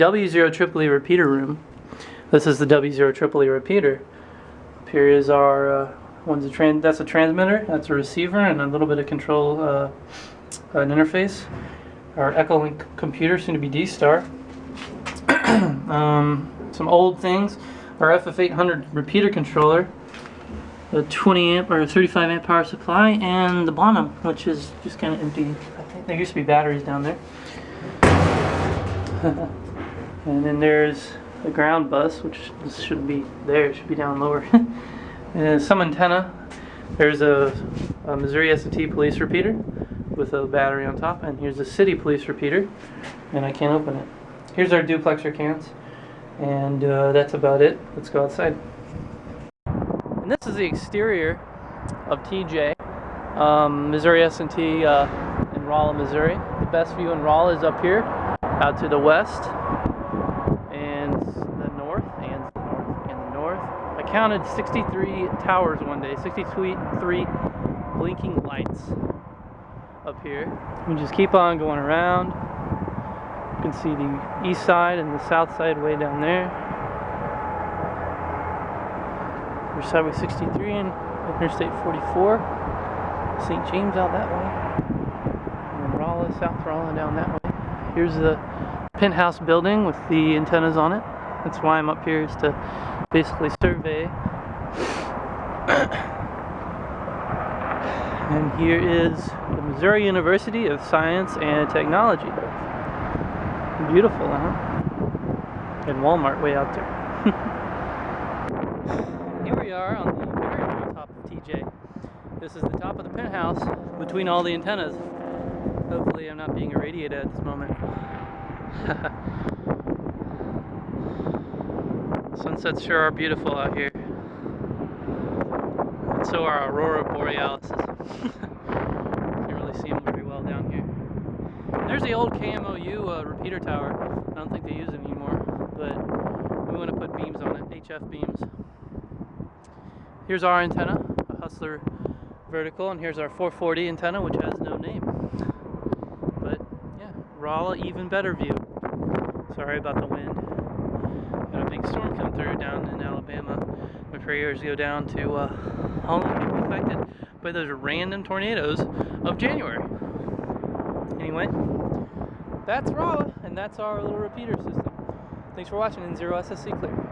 W0 Tripoli repeater room. This is the W0 Tripoli repeater. Up here is our uh, one's a tran that's a transmitter, that's a receiver, and a little bit of control uh, an interface. Our Echolink computer, soon to be D-Star. um, some old things. Our FF800 repeater controller, a 20 amp or 35 amp power supply, and the Bonham, which is just kind of empty. I think there used to be batteries down there. And then there's the ground bus, which this shouldn't be there, it should be down lower. and some antenna. There's a, a Missouri S&T police repeater with a battery on top, and here's a city police repeater, and I can't open it. Here's our duplexer cans, and uh, that's about it. Let's go outside. And this is the exterior of TJ, um, Missouri S&T uh, in Rolla, Missouri. The best view in Rolla is up here, out to the west the north and the north and the north. I counted 63 towers one day, 63 blinking lights up here. We just keep on going around. You can see the east side and the south side way down there. There's Highway 63 and Interstate 44. St. James out that way. And Rolla, South Rolla down that way. Here's the penthouse building with the antennas on it. That's why I'm up here is to basically survey. and here is the Missouri University of Science and Technology. Beautiful, huh? And Walmart way out there. here we are on the very top of TJ. This is the top of the penthouse between all the antennas. Hopefully I'm not being irradiated at this moment. Sunsets sure are beautiful out here. And so are aurora borealis. Can't really see them very well down here. There's the old KMOU uh, repeater tower. I don't think they use it anymore, but we want to put beams on it, HF beams. Here's our antenna, a Hustler vertical, and here's our 440 antenna, which has no name. But yeah, Rolla even better view. Sorry about the wind. Prayers go down to uh, all the people affected by those random tornadoes of January. Anyway, that's Rolla, and that's our little repeater system. Thanks for watching N0SSC Clear.